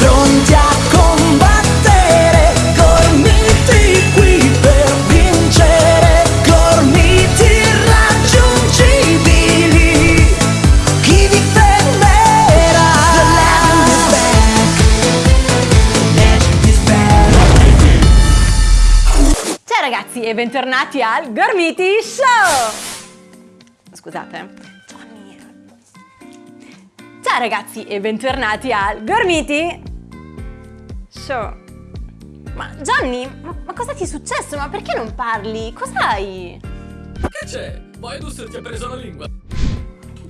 pronti a combattere, gormiti qui per vincere, gormiti irraggiungibili. Chi vi fermerà? The legend is. Ciao ragazzi e bentornati al Gormiti Show! Scusate. Ciao ragazzi e bentornati al Gormiti Show. Ma Johnny, ma, cosa ti è successo? Ma perché non parli? Cos'hai? Che c'è? Maedus ti ha preso la lingua.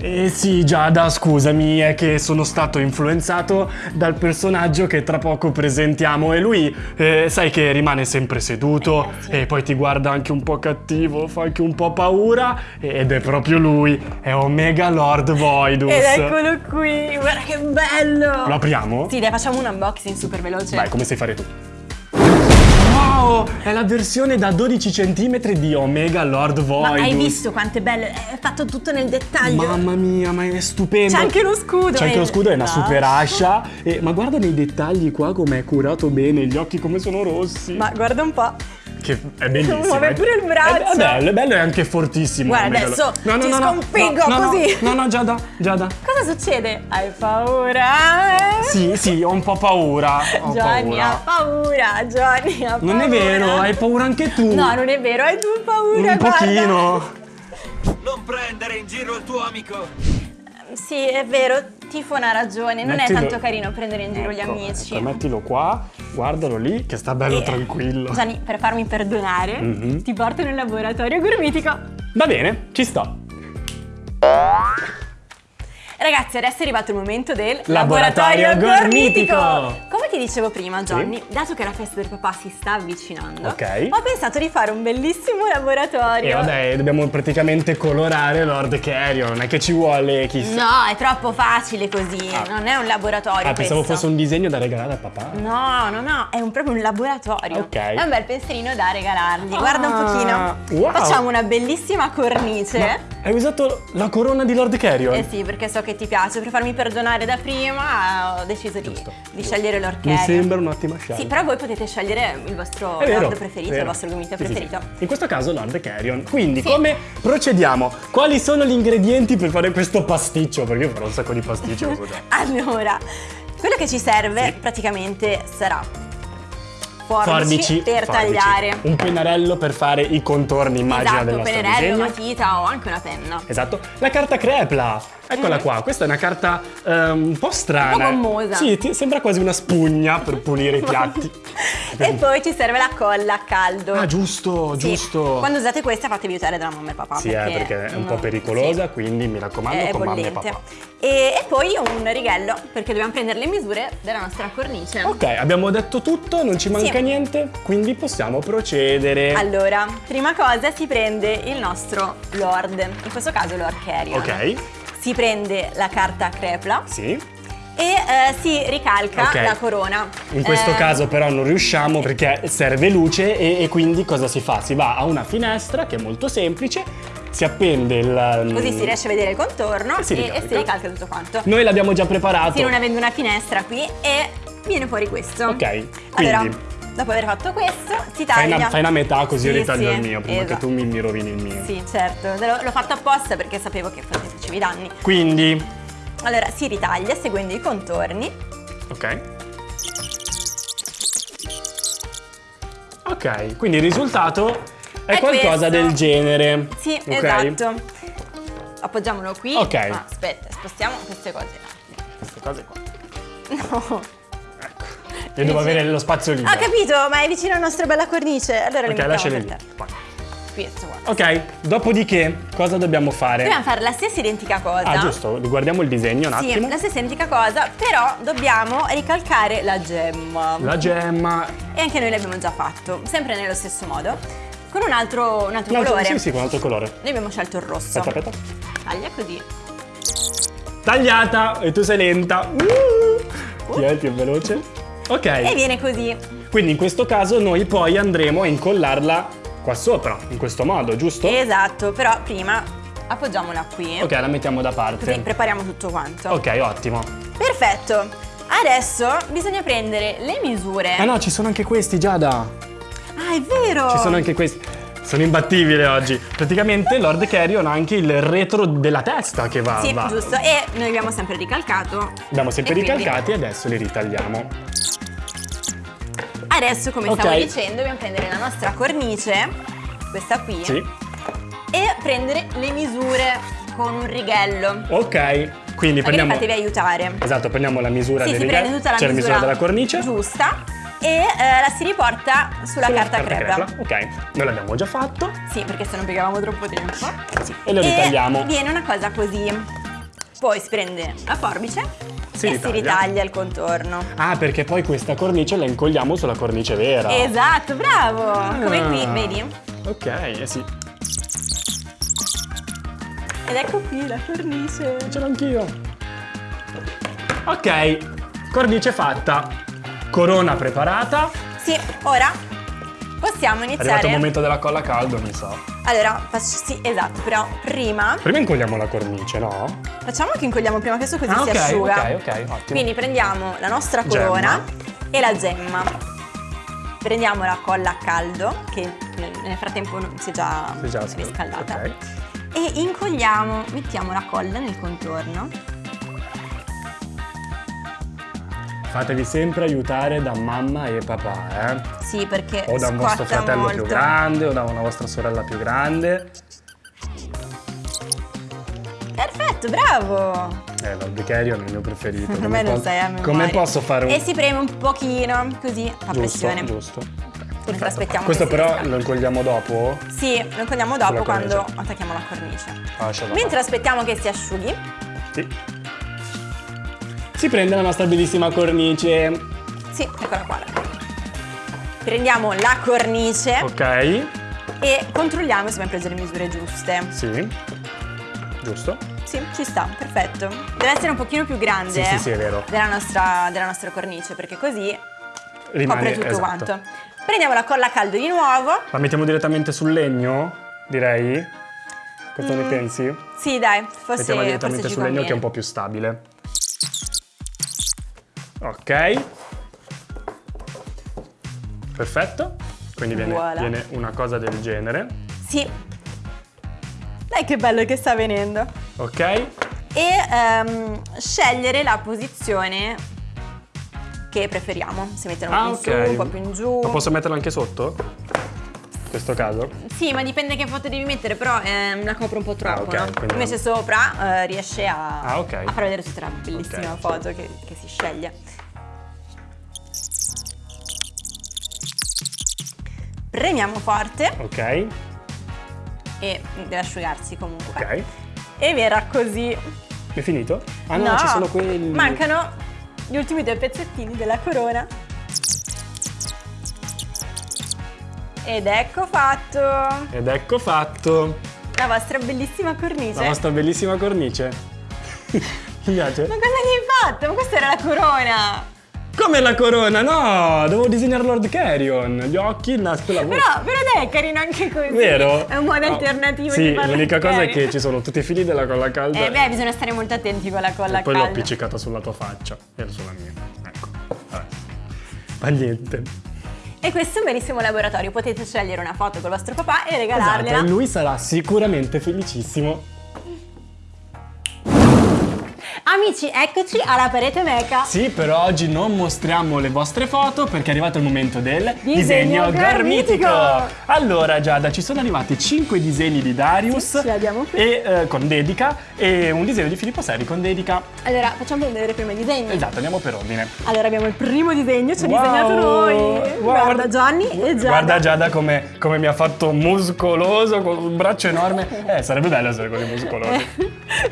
Eh sì, Giada, scusami, è che sono stato influenzato dal personaggio che tra poco presentiamo e lui, eh, sai che rimane sempre seduto Eh, sì. e poi ti guarda anche un po' cattivo, fa anche un po' paura ed è proprio lui, è Omega Lord Voidus. Ed eccolo qui, guarda che bello! Lo apriamo? Sì, dai, facciamo un unboxing super veloce. Vai, come sai fare tu? È la versione da 12 cm di Omega Lord Ma Voidus. hai visto quanto è bello? È fatto tutto nel dettaglio. Mamma mia, ma è stupendo. C'è anche lo scudo. C'è anche eh. lo scudo, è una No. super ascia. E- ma guarda nei dettagli qua come è curato bene, gli occhi come sono rossi. Ma guarda un po'. Che è bellissimo. Muove è- pure il braccio. È, bello, è bello e anche fortissimo. Guarda, adesso. No, no, ti no, sconfiggo no, no, così. No, no, Giada, Giada. Cosa succede? Hai paura? eh? Sì, sì, ho un po' paura. Ho Johnny paura. ha paura, Johnny ha paura. Non è vero, hai paura anche tu. No, non è vero, hai tu paura, Un guarda. pochino. Non prendere in giro il tuo amico. Sì, è vero, Tifon ha ragione, non Mettilo- è tanto carino prendere in giro gli Ecco, amici. ecco, mettilo qua, guardalo lì, che sta bello E- tranquillo. Gianni, per farmi perdonare, Mhm. ti porto nel laboratorio gormitico. Va bene, ci sto. Ragazzi, adesso è arrivato il momento del Laboratorio gormitico. Come ti dicevo prima, Johnny, dato che la festa del papà si sta avvicinando, Ok. ho pensato di fare un bellissimo laboratorio. E vabbè, dobbiamo praticamente colorare Lord Carrion, non è che ci vuole chissà. No, è troppo facile così, Ah. non è un laboratorio Ah, pensavo questo. fosse un disegno da regalare a papà. No, no, no, è un- proprio un laboratorio. Ok. È un bel pensierino da regalargli. Guarda un Ah, pochino. wow. Facciamo una bellissima cornice. Ma hai usato la corona di Lord Carrion? Eh sì, perché so che ti piace. Per farmi perdonare da prima ho deciso di, Giusto. di scegliere l'Orchid. Mi sembra un'ottima scelta. Sì, però voi potete scegliere il vostro lord preferito, il vostro gomito Sì, preferito. sì. In questo caso Lord Carrion. Quindi, come procediamo? Quali sono gli ingredienti per fare questo pasticcio? Perché io farò un sacco di pasticci, lo so già. Allora, quello che ci serve praticamente sarà forbici, per forbici. tagliare. Un pennarello per fare i contorni, immagina, del Esatto, nostro pennarello, disegno. matita o anche una penna. Esatto. La carta crepla. Eccola Mm. qua. Questa è una carta ehm, un po' strana. Un po' gommosa. Sì, ti- sembra quasi una spugna per pulire i piatti. E poi ci serve la colla a caldo. Ah, giusto, Sì. giusto. Quando usate questa fatevi aiutare dalla mamma e papà. Sì, eh, perché è un po' no, pericolosa, sì. quindi mi raccomando È con mamma e bollente. papà. E, e poi un righello, perché dobbiamo prendere le misure della nostra cornice. Ok, abbiamo detto tutto, non ci manca Sì. niente, quindi possiamo procedere. Allora, prima cosa si prende il nostro Lord, in questo caso Lord Carrion. Ok, Si prende la carta crepla sì. e eh, si ricalca Ok. la corona. In questo Eh, caso però non riusciamo perché serve luce e, e quindi cosa si fa? Si va a una finestra che è molto semplice, si appende il... Così si riesce a vedere il contorno E si e, e ricalca. si ricalca tutto quanto. Noi l'abbiamo già preparato. Sì, non avendo una finestra qui e viene fuori questo. Ok, Allora, quindi dopo aver fatto questo, si fai taglia. una, fai una metà così io Sì, ritaglio sì, il mio prima esatto. che tu mi, mi rovini il mio. Sì, certo, l'ho fatto apposta perché sapevo che ti facevi danni. Quindi, Allora, si ritaglia seguendo i contorni. ok. Ok, quindi il risultato è, È qualcosa questo. del genere. Sì, ok? esatto. Appoggiamolo qui. Ok. Ah, aspetta, spostiamo queste cose. Queste cose qua. No. Io devo avere lo spazio libero. Ho capito, ma è vicino alla nostra bella cornice. Allora Ok, per lì. Ok, dopodiché cosa dobbiamo fare? Dobbiamo fare la stessa identica cosa. Ah, giusto, guardiamo il disegno un Sì, attimo. la stessa identica cosa, però dobbiamo ricalcare la gemma. La gemma. E anche noi l'abbiamo già fatto, sempre nello stesso modo, con un altro, un altro altro- colore. Sì, sì, con un altro colore. Noi abbiamo scelto il rosso. Aspetta, aspetta. Taglia così. Tagliata! E tu sei lenta. Uh! Chi è il più veloce? E Ok, viene così. quindi in questo caso noi poi andremo a incollarla qua sopra, in questo modo, giusto? Esatto, però prima appoggiamola qui. Ok, la mettiamo da Così parte. prepariamo tutto quanto. Ok, ottimo. Perfetto. Adesso bisogna prendere le misure. Ah no, ci sono anche questi, Giada. Ah, è vero! Ci sono anche questi. Sono imbattibili oggi. Praticamente Lord Carrion ha anche il retro della testa che va. Sì, va- giusto. E noi abbiamo sempre ricalcato. Abbiamo sempre E quindi- ricalcati e adesso li ritagliamo. Adesso, come Ok. stavo dicendo, dobbiamo prendere la nostra cornice, questa qui, Sì. e prendere le misure con un righello. Ok. Quindi Magari prendiamo. fatevi aiutare. Esatto, prendiamo la misura Sì, del si righello, prende tutta la c'è la misura della cornice. giusta e eh, la si riporta sulla, Sulla carta, crepa. Ok, noi l'abbiamo già fatto. Sì, perché se non piegavamo troppo tempo. Sì, e lo ritagliamo. viene una cosa così. Poi si prende la forbice Si e ritaglia. si ritaglia il contorno. Ah, perché poi questa cornice la incolliamo sulla cornice vera. Esatto, bravo! Come qui, Ah. vedi? Ok, eh sì, Ed ecco qui la cornice. ce l'ho anch'io. Ok, cornice fatta. Corona preparata. Sì, ora possiamo È arrivato iniziare. il momento della colla a caldo, mi sa. Allora, faccio- sì, esatto, però prima Prima incolliamo la cornice, no? facciamo che incolliamo prima questo così Ah, si ok, asciuga. ok, ok, ottimo. Quindi prendiamo la nostra Gemma. corona e la gemma. Prendiamo la colla a caldo, che nel frattempo si è già, Si è già riscaldata. ok. E incolliamo, mettiamo la colla nel contorno. Fatevi sempre aiutare da mamma e papà, eh? Sì, perché O da un vostro fratello molto. più grande o da una vostra sorella più grande. Perfetto, bravo! Eh, Carrion è il mio preferito. Come me posso- sai a memoria. Come posso fare un... E si preme un pochino, così, a Giusto, pressione. giusto. Mentre aspettiamo Questo però lo incolliamo dopo? Sì, lo incolliamo dopo quando attacchiamo la cornice. Lascialo Mentre aspettiamo che si asciughi, Sì. Si prende la nostra bellissima cornice. sì, eccola qua. Prendiamo la cornice Ok. e controlliamo se abbiamo preso le misure giuste. Sì. Giusto? Sì, ci sta, perfetto. Deve essere un pochino più grande Sì, sì, sì, è vero. Della, nostra, della nostra cornice, perché così Rimane copre tutto esatto. quanto. Prendiamo la colla a caldo di nuovo. La mettiamo direttamente sul legno, direi. Cosa ne pensi? Sì, dai, forse, Mettiamola direttamente Mm. sul legno che è un po' più stabile. Ok. Perfetto. Quindi viene, Voilà. viene una cosa del genere. Sì. Dai che bello che sta venendo. Ok. E ehm, scegliere la posizione che preferiamo. Se metterla un Ah, po' ok. in su, un po' più in giù. Ma posso metterla anche sotto? In questo caso? Sì, ma dipende che foto devi mettere, però ehm, la copro un po' troppo, Ah, ok, no? quindi- Invece sopra eh, riesce a, Ah, ok. a far vedere tutta la bellissima Ok. foto che, che si sceglie. Premiamo forte Ok. e deve asciugarsi comunque. Ok. E verrà così. È finito? Ah no, ci sono quelli. Mancano gli ultimi due pezzettini della corona. Ed ecco fatto Ed ecco fatto. la vostra bellissima cornice. La nostra bellissima cornice. Mi piace? Ma cosa gli hai fatto? Ma questa era la corona! Come la corona? No, devo disegnare Lord Carrion. Gli occhi, il naso e la voce. Però, però dai, è carino anche così. Vero? È un modo No. alternativo Sì, l'unica cosa è che ci sono tutti i fili della colla calda. Eh beh, bisogna stare molto attenti con la colla e poi l'ho calda. appiccicata sulla tua faccia e sulla mia. Ecco. Vabbè. Ma niente. E questo è un bellissimo laboratorio. Potete scegliere una foto col vostro papà e Esatto, regalargliela. e lui sarà sicuramente felicissimo. Amici, eccoci alla parete meca. Sì, però oggi non mostriamo le vostre foto perché è arrivato il momento del Disegno garmitico. garmitico. Allora Giada, ci sono arrivati 5 disegni di Darius Sì, e, eh, con dedica e un disegno di Filippo Seri con dedica. Allora, facciamo vedere prima i disegni. Esatto, andiamo per ordine. Allora abbiamo il primo disegno, ci ha Wow! disegnato noi. Wow, guarda Gianni e Giada. Guarda Giada come, come mi ha fatto muscoloso con un braccio enorme. Eh, sarebbe bello essere così muscolosi.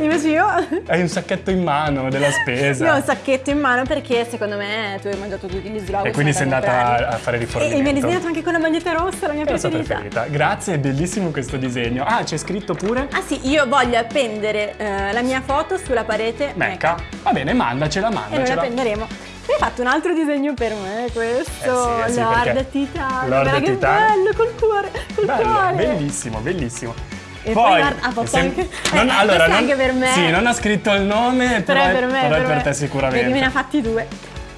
Invece io, Hai un sacchetto in mano della spesa. io ho un sacchetto in mano perché secondo me tu hai mangiato tutti gli sloghi. E quindi sei andata a fare E, rifornimento. e mi hai disegnato anche con la maglietta rossa, la mia È la sua preferita. preferita. Grazie, è bellissimo questo disegno. Ah, c'è scritto pure Ah sì, io voglio appendere eh, la mia foto sulla parete Mecca. Va bene, mandacela, E noi la mandacela. Hai fatto un altro disegno per me, questo. Eh sì, eh sì, Lord perché Titano. Lord Guarda che bello, col cuore, col Bello, cuore. bellissimo, bellissimo. E poi guarda, ha fatto sem- anche- non- eh, allora, non- anche per me. Sì, non ha scritto il nome, Però però, è per me, però è per me. te sicuramente. Vedi, me ne ha fatti due.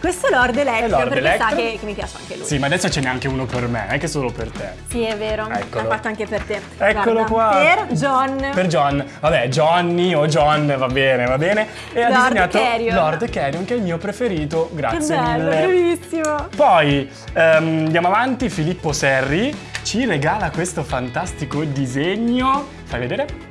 Questo è Lord Electro, Lord perché Electro. sa che, che mi piace anche lui. Sì, ma adesso ce n'è anche uno per me, è che solo per te. Sì, è vero, Eccolo. l'ha fatto anche per te. Eccolo Guarda, qua. Per John. Per John, vabbè, Johnny o John, va bene, va bene. E ha Lord disegnato Carrion. Lord Carrion, che è il mio preferito, Che grazie bello, mille. bravissimo. Poi ehm, andiamo avanti, Filippo Serri ci regala questo fantastico disegno. Fai vedere?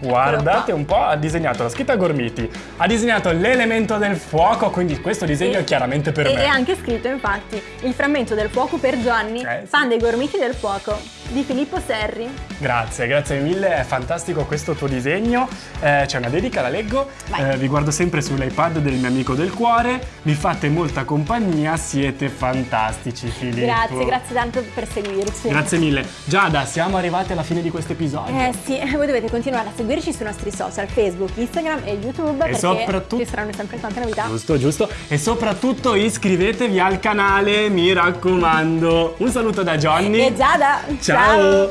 Guardate un po', ha disegnato la scritta Gormiti, ha disegnato l'elemento del fuoco, quindi questo disegno E- è chiaramente per e me. è anche scritto infatti il frammento del fuoco per Gianni, Eh, sì. fan dei gormiti del fuoco di Filippo Serri. Grazie, grazie mille, è fantastico questo tuo disegno. Eh, c'è una dedica, la leggo. Eh, vi guardo sempre sull'iPad del mio amico del cuore. Vi fate molta compagnia, siete fantastici, Filippo. Grazie, grazie tanto per seguirci. Grazie mille. Giada, siamo arrivati alla fine di questo episodio. Eh sì, voi dovete continuare a seguirci sui nostri social, Facebook, Instagram e YouTube perché soprattutto- ci saranno sempre tante novità. Giusto, giusto. E soprattutto iscrivetevi al canale, mi raccomando. Un saluto da Johnny. E Giada, Ciao.